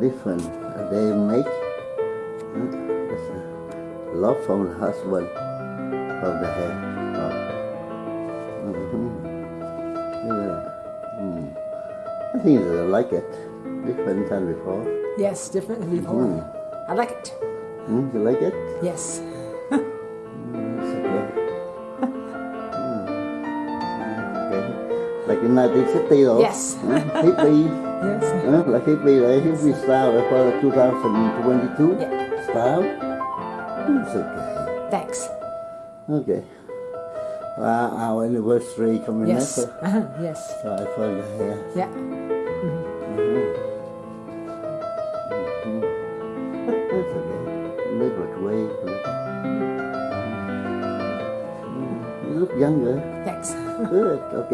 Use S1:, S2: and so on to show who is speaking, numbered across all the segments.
S1: different they make. Huh? Love from the husband from the hair. Oh. Mhm. Yeah. Mm. I think I like it. Different than before.
S2: Yes, different than before.
S1: Mm.
S2: I like it.
S1: Hmm, you like it?
S2: Yes.
S1: In 1960 though.
S2: Yes.
S1: Huh? Hippie.
S2: Yes.
S1: huh? Like hippie, hippie style for 2022
S2: Yeah.
S1: style. It's okay.
S2: Thanks.
S1: Okay. Well, our anniversary coming
S2: Yes.
S1: up.
S2: Uh-huh. Yes.
S1: So I hair.
S2: Yeah.
S1: That's okay. Little way. You look younger.
S2: Thanks.
S1: Good, ok.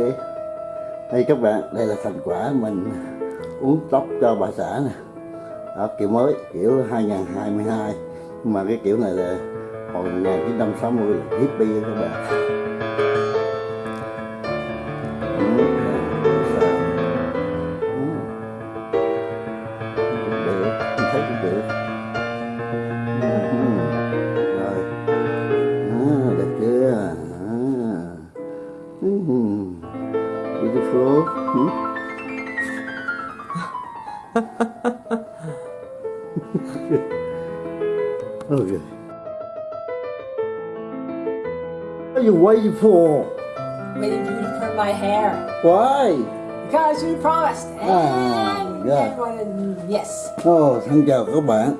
S1: Đây các bạn, đây là thành quả mình uống tóc cho bà xã nè. Đó, kiểu mới, kiểu 2022. Nhưng mà cái kiểu này là hồi 1960 hippie các bạn. What are you waiting for?
S2: Waiting for you to perm my hair.
S1: Why?
S2: Because you promised.
S1: Ah,
S2: And
S1: yeah.
S2: everyone, yes.
S1: Oh, xin chào các bạn.